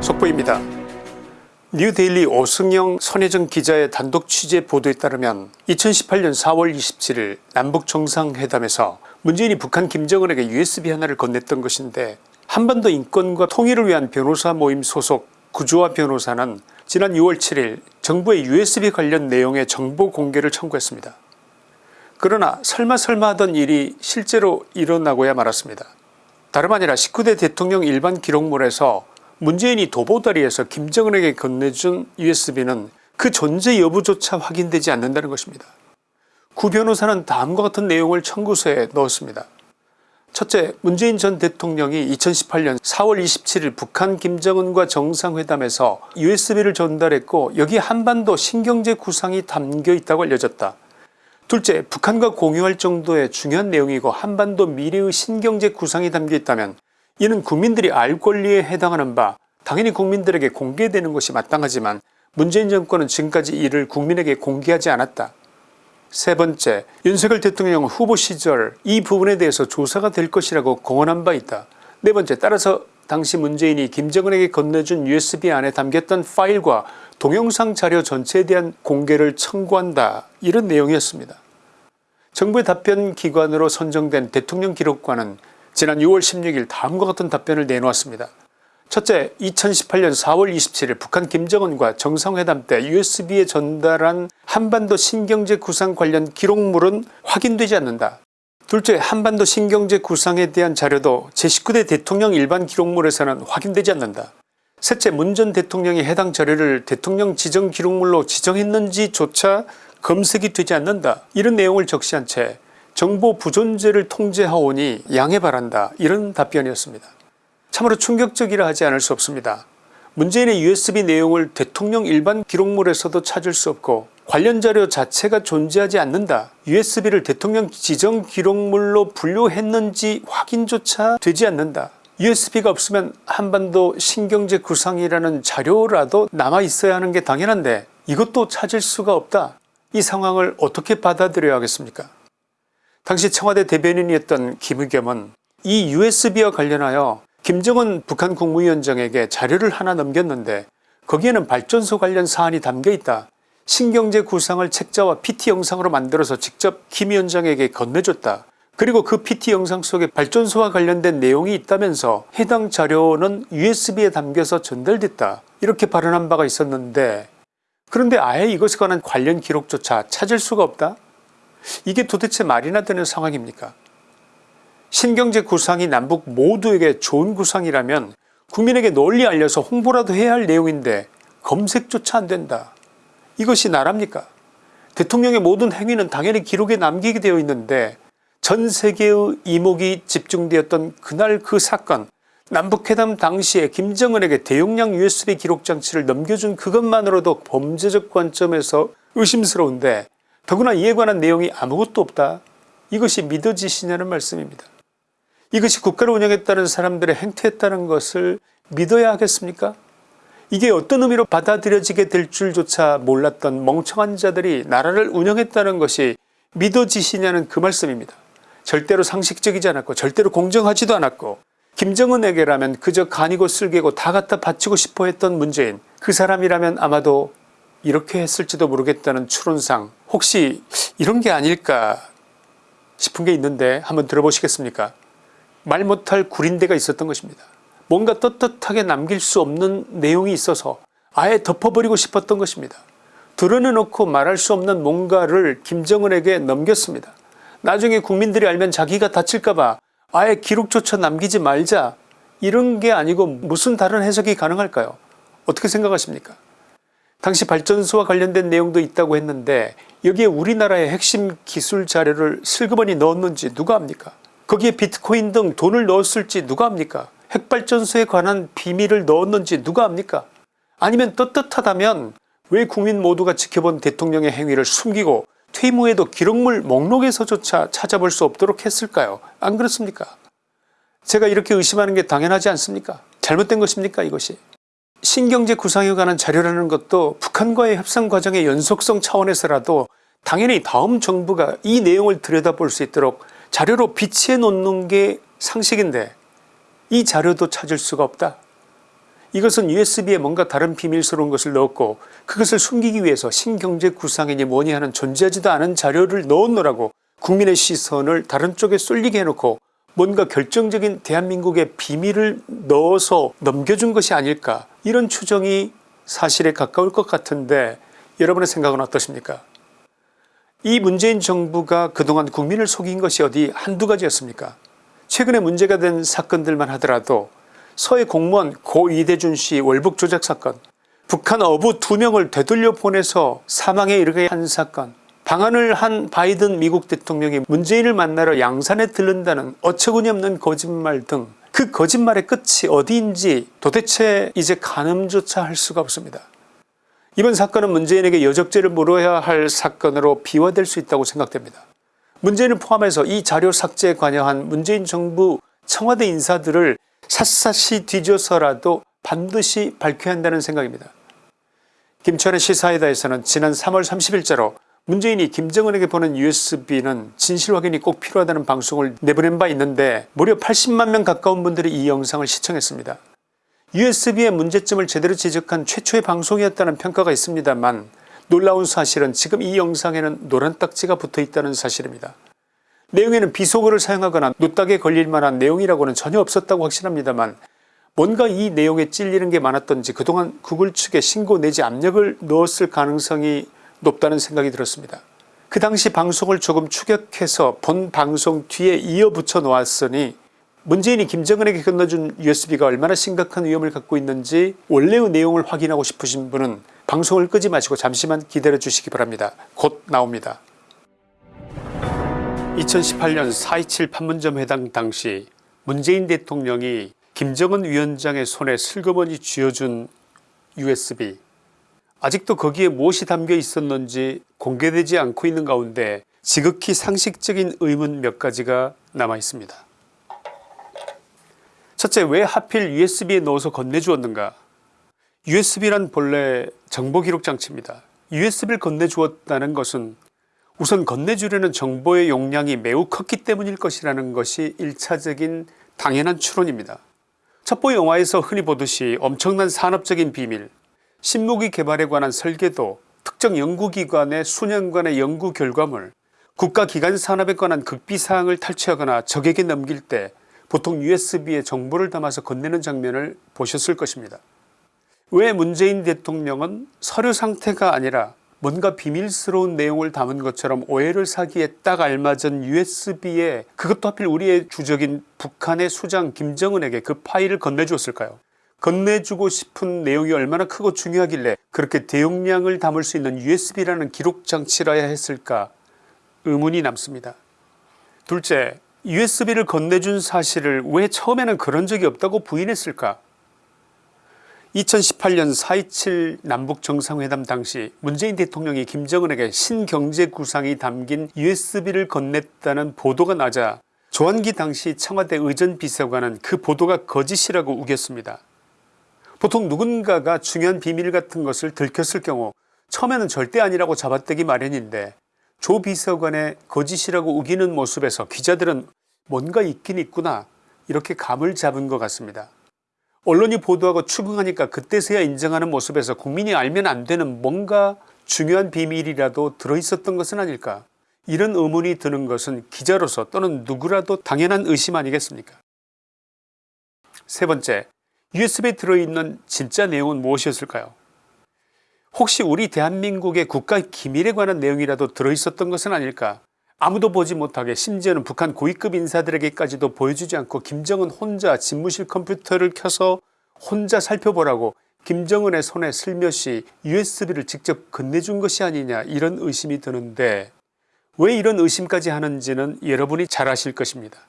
속보입니다. 뉴데일리 오승영 손혜정 기자의 단독 취재 보도에 따르면 2018년 4월 27일 남북정상회담에서 문재인이 북한 김정은에게 usb 하나를 건넸던 것인데 한반도 인권과 통일을 위한 변호사 모임 소속 구조화 변호사는 지난 6월 7일 정부의 usb 관련 내용의 정보 공개를 청구했습니다. 그러나 설마 설마 하던 일이 실제로 일어나고야 말았습니다. 다름 아니라 19대 대통령 일반 기록물에서 문재인이 도보다리에서 김정은에게 건네준 usb는 그 존재 여부조차 확인되지 않는다는 것입니다. 구 변호사는 다음과 같은 내용을 청구서에 넣었습니다. 첫째 문재인 전 대통령이 2018년 4월 27일 북한 김정은과 정상회담에서 usb를 전달했고 여기 한반도 신경제 구상이 담겨 있다고 알려졌다. 둘째 북한과 공유할 정도의 중요한 내용이고 한반도 미래의 신경제 구상이 담겨 있다면 이는 국민들이 알 권리에 해당하는 바 당연히 국민들에게 공개되는 것이 마땅하지만 문재인 정권은 지금까지 이를 국민에게 공개하지 않았다. 세 번째 윤석열 대통령 후보 시절 이 부분에 대해서 조사가 될 것이라고 공언한 바 있다. 네 번째 따라서 당시 문재인이 김정은에게 건네준 usb 안에 담겼던 파일과 동영상 자료 전체에 대한 공개를 청구한다 이런 내용이었습니다. 정부의 답변 기관으로 선정된 대통령 기록관은 지난 6월 16일 다음과 같은 답변을 내놓았습니다. 첫째 2018년 4월 27일 북한 김정은과 정상회담 때 usb에 전달한 한반도 신경제 구상 관련 기록물은 확인되지 않는다. 둘째 한반도 신경제 구상에 대한 자료도 제19대 대통령 일반 기록물에서는 확인되지 않는다. 셋째 문 전 대통령이 해당 자료를 대통령 지정 기록물로 지정했는지조차 검색이 되지 않는다. 이런 내용을 적시한 채 정보 부존재를 통제하오니 양해 바란다 이런 답변이었습니다. 참으로 충격적이라 하지 않을 수 없습니다. 문재인의 usb 내용을 대통령 일반 기록물에서도 찾을 수 없고 관련 자료 자체가 존재하지 않는다. usb를 대통령 지정 기록물로 분류했는지 확인조차 되지 않는다. Usb가 없으면 한반도 신경제 구상이라는 자료라도 남아 있어야 하는 게 당연한데 이것도 찾을 수가 없다. 이 상황을 어떻게 받아들여야 하겠습니까 당시 청와대 대변인이었던 김의겸은 이 usb와 관련하여 김정은 북한 국무위원장에게 자료를 하나 넘겼는데 거기에는 발전소 관련 사안이 담겨있다. 신경제 구상을 책자와 pt 영상으로 만들어서 직접 김 위원장에게 건네줬다. 그리고 그 pt 영상 속에 발전소와 관련된 내용이 있다면서 해당 자료는 usb에 담겨서 전달됐다. 이렇게 발언한 바가 있었는데 그런데 아예 이것에 관한 관련 기록조차 찾을 수가 없다? 이게 도대체 말이나 되는 상황입니까 신경제 구상이 남북 모두에게 좋은 구상이라면 국민에게 널리 알려서 홍보라도 해야 할 내용인데 검색조차 안된다. 이것이 나랍니까 대통령의 모든 행위는 당연히 기록에 남기게 되어 있는데 전 세계의 이목이 집중되었던 그날 그 사건 남북회담 당시에 김정은에게 대용량 usb 기록장치를 넘겨준 그것만으로도 범죄적 관점에서 의심스러운데 더구나 이에 관한 내용이 아무것도 없다. 이것이 믿어지시냐는 말씀입니다. 이것이 국가를 운영했다는 사람들의 행태였다는 것을 믿어야 하겠습니까 이게 어떤 의미로 받아들여지게 될 줄조차 몰랐던 멍청한 자들이 나라를 운영했다는 것이 믿어지시냐는 그 말씀입니다. 절대로 상식적이지 않았고 절대로 공정하지도 않았고 김정은에게라면 그저 간이고 쓸개고 다 갖다 바치고 싶어 했던 문재인 그 사람이라면 아마도 이렇게 했을지도 모르겠다는 추론상 혹시 이런 게 아닐까 싶은 게 있는데 한번 들어보시겠습니까 말 못할 구린데가 있었던 것입니다. 뭔가 떳떳하게 남길 수 없는 내용이 있어서 아예 덮어버리고 싶었던 것입니다. 드러내놓고 말할 수 없는 뭔가를 김정은에게 넘겼습니다. 나중에 국민들이 알면 자기가 다칠까봐 아예 기록조차 남기지 말자. 이런 게 아니고 무슨 다른 해석이 가능할까요? 어떻게 생각하십니까? 당시 발전소와 관련된 내용도 있다고 했는데 여기에 우리나라의 핵심 기술 자료를 슬그머니 넣었는지 누가 압니까? 거기에 비트코인 등 돈을 넣었을지 누가 압니까? 핵발전소에 관한 비밀을 넣었는지 누가 압니까? 아니면 떳떳하다면 왜 국민 모두가 지켜본 대통령의 행위를 숨기고 퇴임 후에도 기록물 목록에서조차 찾아볼 수 없도록 했을까요? 안 그렇습니까? 제가 이렇게 의심하는 게 당연하지 않습니까? 잘못된 것입니까 이것이? 신경제 구상에 관한 자료라는 것도 북한과의 협상 과정의 연속성 차원에서라도 당연히 다음 정부가 이 내용을 들여다볼 수 있도록 자료로 비치해 놓는 게 상식인데 이 자료도 찾을 수가 없다. 이것은 usb에 뭔가 다른 비밀스러운 것을 넣었고 그것을 숨기기 위해서 신경제 구상이니 뭐니 하는 존재하지도 않은 자료를 넣었노라고 국민의 시선을 다른 쪽에 쏠리게 해놓고 뭔가 결정적인 대한민국의 비밀을 넣어서 넘겨준 것이 아닐까. 이런 추정이 사실에 가까울 것 같은데 여러분의 생각은 어떠십니까? 이 문재인 정부가 그동안 국민을 속인 것이 어디 한두 가지였습니까? 최근에 문제가 된 사건들만 하더라도 서해 공무원 고 이대준 씨 월북 조작 사건 북한 어부 두 명을 되돌려 보내서 사망에 이르게 한 사건 방한을 한 바이든 미국 대통령이 문재인을 만나러 양산에 들른다는 어처구니없는 거짓말 등 그 거짓말의 끝이 어디인지 도대체 이제 가늠조차 할 수가 없습니다. 이번 사건은 문재인에게 여적죄를 물어야 할 사건으로 비화될 수 있다고 생각됩니다. 문재인을 포함해서 이 자료 삭제에 관여한 문재인 정부 청와대 인사들을 샅샅이 뒤져서라도 반드시 밝혀야 한다는 생각입니다. 김천의 시사이다에서는 지난 3월 30일자로 문재인이 김정은에게 보낸 usb는 진실 확인이 꼭 필요하다는 방송을 내보낸 바 있는데 무려 80만 명 가까운 분들이 이 영상을 시청했습니다. usb의 문제점을 제대로 지적한 최초의 방송이었다는 평가가 있습니다만 놀라운 사실은 지금 이 영상에는 노란 딱지가 붙어있다는 사실입니다. 내용에는 비속어를 사용하거나 노딱에 걸릴 만한 내용이라고는 전혀 없었다고 확신합니다만 뭔가 이 내용에 찔리는 게 많았던지 그동안 구글 측에 신고 내지 압력을 넣었을 가능성이 높다는 생각이 들었습니다. 그 당시 방송을 조금 추격해서 본 방송 뒤에 이어붙여 놓았으니 문재인이 김정은에게 건너준 usb가 얼마나 심각한 위험을 갖고 있는지 원래의 내용을 확인하고 싶으신 분은 방송을 끄지 마시고 잠시만 기다려 주시기 바랍니다. 곧 나옵니다. 2018년 4.27 판문점 회담 당시 문재인 대통령이 김정은 위원장의 손에 슬그머니 쥐어준 usb 아직도 거기에 무엇이 담겨 있었는지 공개되지 않고 있는 가운데 지극히 상식적인 의문 몇 가지가 남아 있습니다. 첫째 왜 하필 usb에 넣어서 건네주었는가 usb란 본래 정보기록 장치입니다. usb를 건네주었다는 것은 우선 건네주려는 정보의 용량이 매우 컸기 때문일 것이라는 것이 1차적인 당연한 추론입니다. 첩보 영화에서 흔히 보듯이 엄청난 산업적인 비밀 신무기 개발에 관한 설계도 특정 연구기관의 수년간의 연구 결과물 국가기관 산업에 관한 극비사항을 탈취하거나 적에게 넘길 때 보통 usb에 정보를 담아서 건네는 장면을 보셨을 것입니다. 왜 문재인 대통령은 서류 상태가 아니라 뭔가 비밀스러운 내용을 담은 것처럼 오해를 사기에 딱 알맞은 usb에 그것도 하필 우리의 주적인 북한의 수장 김정은에게 그 파일을 건네주었을까요 건네주고 싶은 내용이 얼마나 크고 중요하길래 그렇게 대용량을 담을 수 있는 usb라는 기록장치라야 했을까 의문이 남습니다. 둘째 usb를 건네준 사실을 왜 처음에는 그런 적이 없다고 부인했을까 2018년 4.27 남북정상회담 당시 문재인 대통령이 김정은에게 신경제구상이 담긴 usb를 건넸다는 보도가 나자 조한기 당시 청와대 의전비서관은 그 보도가 거짓이라고 우겼습니다. 보통 누군가가 중요한 비밀 같은 것을 들켰을 경우 처음에는 절대 아니라고 잡아떼기 마련인데 조 비서관의 거짓이라고 우기는 모습에서 기자들은 뭔가 있긴 있구나 이렇게 감을 잡은 것 같습니다. 언론이 보도하고 추궁하니까 그때서야 인정하는 모습에서 국민이 알면 안되는 뭔가 중요한 비밀이라도 들어있었던 것은 아닐까? 이런 의문이 드는 것은 기자로서 또는 누구라도 당연한 의심 아니겠습니까? 세 번째 usb에 들어있는 진짜 내용은 무엇이었을까요? 혹시 우리 대한민국의 국가 기밀에 관한 내용이라도 들어있었던 것은 아닐까 아무도 보지 못하게 심지어는 북한 고위급 인사들에게까지도 보여주지 않고 김정은 혼자 집무실 컴퓨터를 켜서 혼자 살펴보라고 김정은의 손에 슬며시 usb를 직접 건네준 것이 아니냐 이런 의심이 드는데 왜 이런 의심까지 하는지는 여러분이 잘 아실 것입니다.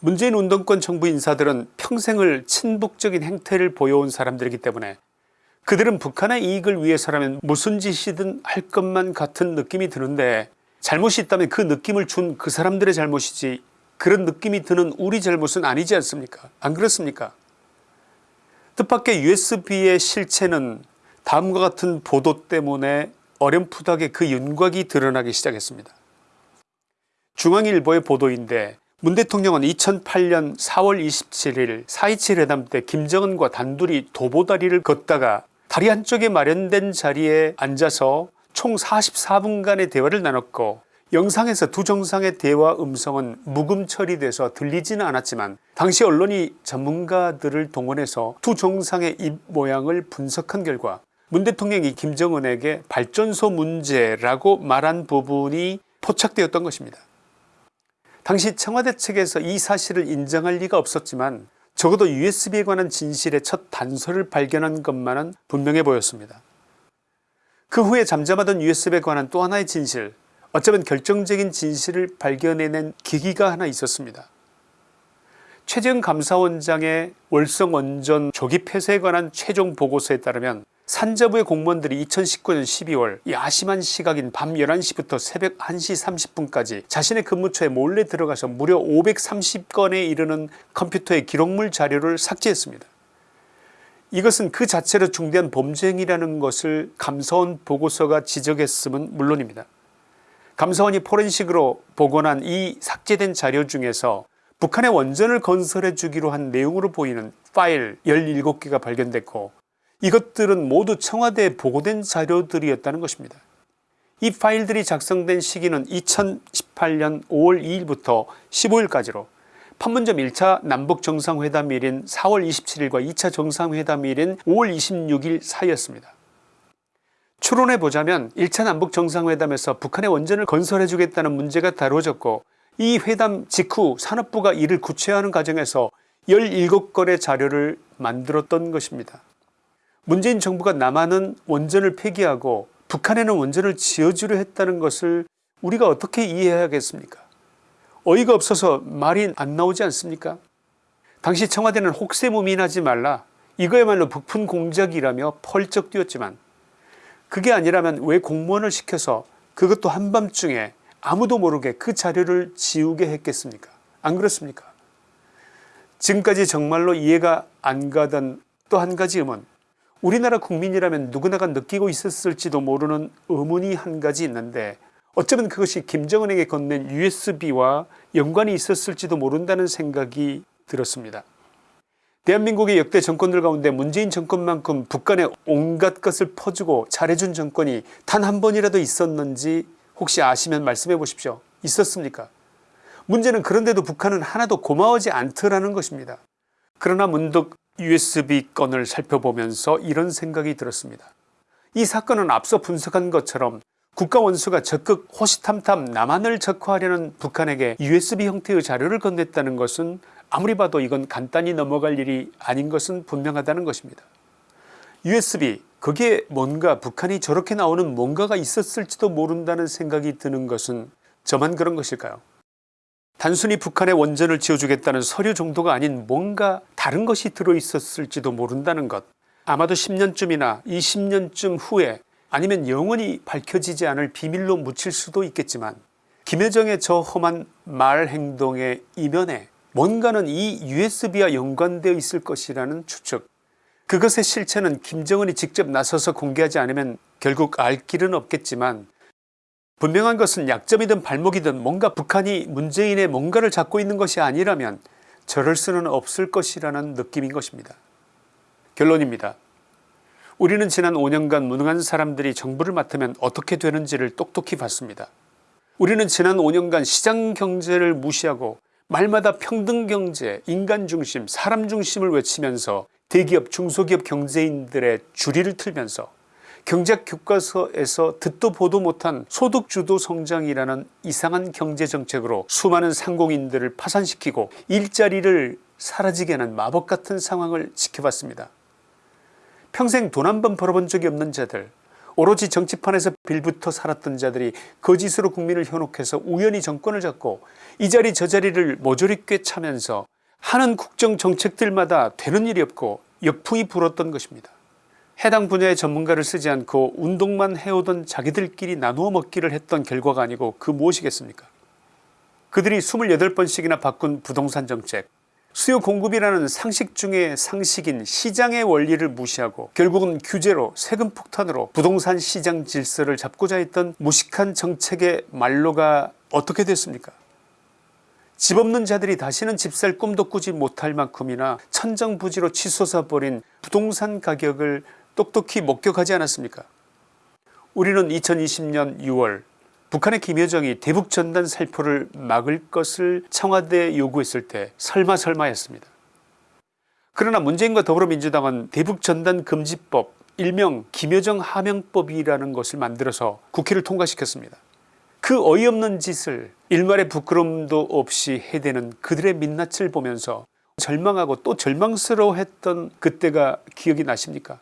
문재인 운동권 정부 인사들은 평생을 친북적인 행태를 보여온 사람들이기 때문에 그들은 북한의 이익을 위해서라면 무슨 짓이든 할 것만 같은 느낌이 드는데 잘못이 있다면 그 느낌을 준 그 사람들의 잘못이지 그런 느낌이 드는 우리 잘못은 아니지 않습니까 안 그렇습니까 뜻밖의 usb의 실체는 다음과 같은 보도 때문에 어렴풋하게 그 윤곽이 드러나기 시작했습니다. 중앙일보의 보도인데 문 대통령은 2008년 4월 27일 4.27 회담 때 김정은과 단둘이 도보다리를 걷다가 다리 한쪽에 마련된 자리에 앉아서 총 44분간의 대화를 나눴고 영상에서 두 정상의 대화 음성은 묵음 처리돼서 들리지는 않았지만 당시 언론이 전문가들을 동원해서 두 정상의 입 모양을 분석한 결과 문 대통령이 김정은에게 발전소 문제라고 말한 부분이 포착되었던 것입니다. 당시 청와대 측에서 이 사실을 인정할 리가 없었지만 적어도 usb에 관한 진실의 첫 단서를 발견한 것만은 분명해 보였습니다. 그 후에 잠잠하던 usb에 관한 또 하나의 진실 어쩌면 결정적인 진실을 발견해낸 계기가 하나 있었습니다. 최재형 감사원장의 월성원전 조기 폐쇄에 관한 최종 보고서에 따르면 산자부의 공무원들이 2019년 12월 야심한 시각인 밤 11시부터 새벽 1시 30분까지 자신의 근무처에 몰래 들어가서 무려 530건에 이르는 컴퓨터의 기록물 자료를 삭제했습니다. 이것은 그 자체로 중대한 범죄 행위라는 것을 감사원 보고서가 지적했음은 물론입니다. 감사원이 포렌식으로 복원한 이 삭제된 자료 중에서 북한의 원전을 건설해 주기로 한 내용으로 보이는 파일 17개가 발견됐고 이것들은 모두 청와대에 보고된 자료들이었다는 것입니다. 이 파일들이 작성된 시기는 2018년 5월 2일부터 15일까지로 판문점 1차 남북정상회담일인 4월 27일과 2차 정상회담일인 5월 26일 사이였습니다. 추론해 보자면 1차 남북정상회담에서 북한의 원전을 건설해 주겠다는 문제가 다뤄졌고 이 회담 직후 산업부가 이를 구체화하는 과정에서 17건의 자료를 만들었던 것입니다. 문재인 정부가 남한은 원전을 폐기하고 북한에는 원전을 지어주려 했다는 것을 우리가 어떻게 이해해야겠습니까 어이가 없어서 말이 안 나오지 않습니까? 당시 청와대는 혹세무민하지 말라 이거야말로 북푼 공작이라며 펄쩍 뛰었지만 그게 아니라면 왜 공무원을 시켜서 그것도 한밤중에 아무도 모르게 그 자료를 지우게 했겠습니까? 안 그렇습니까? 지금까지 정말로 이해가 안 가던 또 한 가지 의문. 우리나라 국민이라면 누구나가 느끼고 있었을지도 모르는 의문이 한 가지 있는데 어쩌면 그것이 김정은에게 건넨 usb와 연관이 있었을지도 모른다는 생각이 들었습니다. 대한민국의 역대 정권들 가운데 문재인 정권만큼 북한에 온갖 것을 퍼주고 잘해준 정권이 단 한 번이라도 있었는지 혹시 아시면 말씀해 보십시오. 있었습니까 문제는 그런데도 북한은 하나도 고마워하지 않더라는 것입니다. 그러나 문득 usb 건을 살펴보면서 이런 생각이 들었습니다. 이 사건은 앞서 분석한 것처럼 국가원수가 적극 호시탐탐 남한을 적화하려는 북한에게 usb 형태의 자료를 건넸다는 것은 아무리 봐도 이건 간단히 넘어갈 일이 아닌 것은 분명하다는 것입니다. usb 거기에 뭔가 북한이 저렇게 나오는 뭔가가 있었을지도 모른다는 생각이 드는 것은 저만 그런 것일까요 단순히 북한의 원전을 지어주겠다는 서류 정도가 아닌 뭔가 다른 것이 들어있었을지도 모른다는 것 아마도 10년쯤이나 20년쯤 후에 아니면 영원히 밝혀지지 않을 비밀로 묻힐 수도 있겠지만 김여정의 저 험한 말 행동의 이면에 뭔가는 이 usb와 연관되어 있을 것이라는 추측 그것의 실체는 김정은이 직접 나서서 공개하지 않으면 결국 알 길은 없겠지만 분명한 것은 약점이든 발목이든 뭔가 북한이 문재인의 뭔가를 잡고 있는 것이 아니라면 저럴 수는 없을 것이라는 느낌인 것입니다. 결론입니다. 우리는 지난 5년간 무능한 사람들이 정부를 맡으면 어떻게 되는지를 똑똑히 봤습니다. 우리는 지난 5년간 시장경제를 무시하고 말마다 평등경제, 인간중심, 사람중심을 외치면서 대기업 중소기업 경제인들의 주리를 틀면서 경제학 교과서에서 듣도 보도 못한 소득주도 성장이라는 이상한 경제정책으로 수많은 상공인들을 파산시키고 일자리를 사라지게 하는 마법같은 상황을 지켜봤습니다. 평생 돈 한 번 벌어본 적이 없는 자들 오로지 정치판에서 빌부터 살았던 자들이 거짓으로 국민을 현혹해서 우연히 정권을 잡고 이 자리 저 자리를 모조리 꿰차면서 하는 국정정책들마다 되는 일이 없고 역풍이 불었던 것입니다. 해당 분야의 전문가를 쓰지 않고 운동만 해오던 자기들끼리 나누어 먹기를 했던 결과가 아니고 그 무엇이겠습니까 그들이 28번씩이나 바꾼 부동산 정책 수요 공급이라는 상식 중의 상식인 시장의 원리를 무시하고 결국은 규제로 세금 폭탄으로 부동산 시장 질서를 잡고자 했던 무식한 정책의 말로가 어떻게 됐습니까? 집 없는 자들이 다시는 집 살 꿈도 꾸지 못할 만큼이나 천정부지로 치솟아 버린 부동산 가격을 똑똑히 목격하지 않았습니까? 우리는 2020년 6월 북한의 김여정이 대북 전단 살포를 막을 것을 청와대에 요구했을 때 설마 설마였습니다. 그러나 문재인과 더불어민주당은 대북 전단 금지법 일명 김여정 하명법이라는 것을 만들어서 국회를 통과시켰습니다. 그 어이없는 짓을 일말의 부끄럼도 없이 해대는 그들의 민낯을 보면서 절망하고 또 절망스러워했던 그때가 기억이 나십니까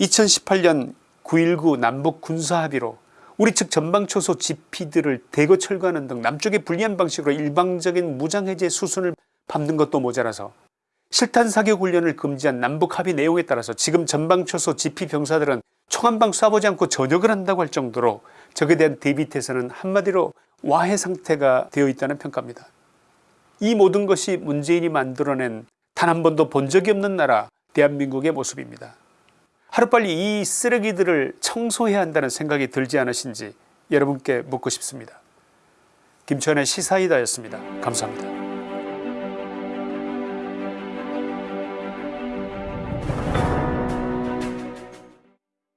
2018년 9.19 남북 군사합의로 우리 측 전방초소 지피들을 대거 철거하는 등 남쪽의 불리한 방식으로 일방적인 무장해제 수순을 밟는 것도 모자라서 실탄 사격 훈련을 금지한 남북 합의 내용에 따라서 지금 전방초소 지피 병사들은 총 한 방 쏴보지 않고 전역을 한다고 할 정도로 적에 대한 대비태세는 한마디로 와해 상태가 되어 있다는 평가입니다. 이 모든 것이 문재인이 만들어낸 단 한 번도 본 적이 없는 나라 대한민국의 모습입니다. 하루빨리 이 쓰레기들을 청소해야 한다는 생각이 들지 않으신지 여러분께 묻고 싶습니다. 김천의 시사이다였습니다. 감사합니다.